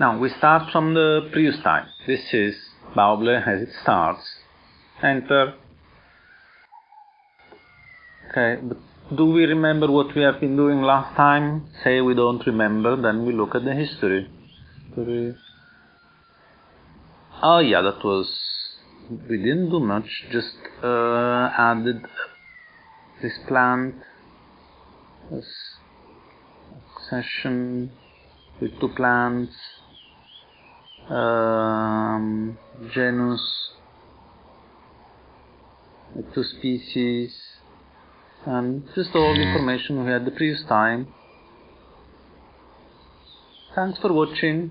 Now we start from the previous time. This is Bauble as it starts. Enter. Okay, but do we remember what we have been doing last time? Say we don't remember, then we look at the history. Oh yeah, that was we didn't do much. Just uh, added this plant, this session with two plants um, genus two species and just all the information we had the previous time. Thanks for watching